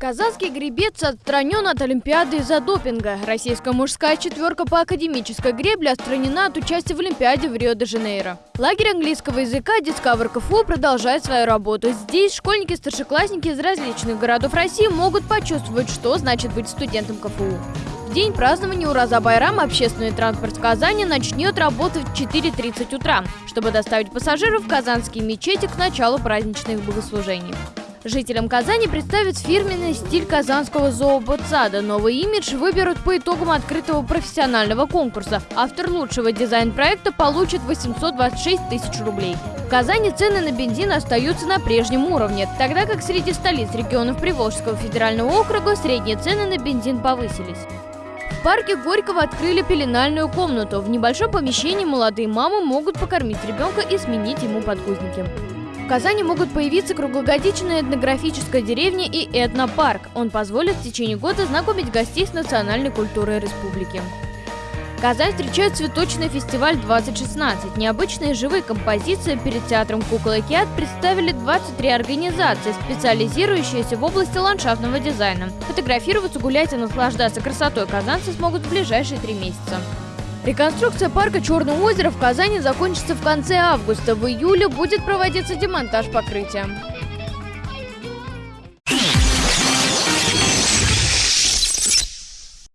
Казанский гребец отстранен от Олимпиады из-за допинга. Российская мужская четверка по академической гребле отстранена от участия в Олимпиаде в Рио-де-Жанейро. Лагерь английского языка Discover КФУ продолжает свою работу. Здесь школьники и старшеклассники из различных городов России могут почувствовать, что значит быть студентом КФУ. В день празднования Ураза Байрама общественный транспорт в Казани начнет работать в 4.30 утра, чтобы доставить пассажиров в казанские мечети к началу праздничных богослужений. Жителям Казани представят фирменный стиль казанского зооботсада. Новый имидж выберут по итогам открытого профессионального конкурса. Автор лучшего дизайн-проекта получит 826 тысяч рублей. В Казани цены на бензин остаются на прежнем уровне, тогда как среди столиц регионов Приволжского федерального округа средние цены на бензин повысились. В парке Горького открыли пеленальную комнату. В небольшом помещении молодые мамы могут покормить ребенка и сменить ему подгузники. Казани могут появиться круглогодичная этнографическая деревня и этнопарк. Он позволит в течение года знакомить гостей с национальной культурой республики. Казань встречает цветочный фестиваль 2016. Необычные живые композиции перед театром «Кукол и Киат» представили 23 организации, специализирующиеся в области ландшафтного дизайна. Фотографироваться, гулять и наслаждаться красотой казанцы смогут в ближайшие три месяца. Реконструкция парка Черное озеро в Казани закончится в конце августа. В июле будет проводиться демонтаж покрытия.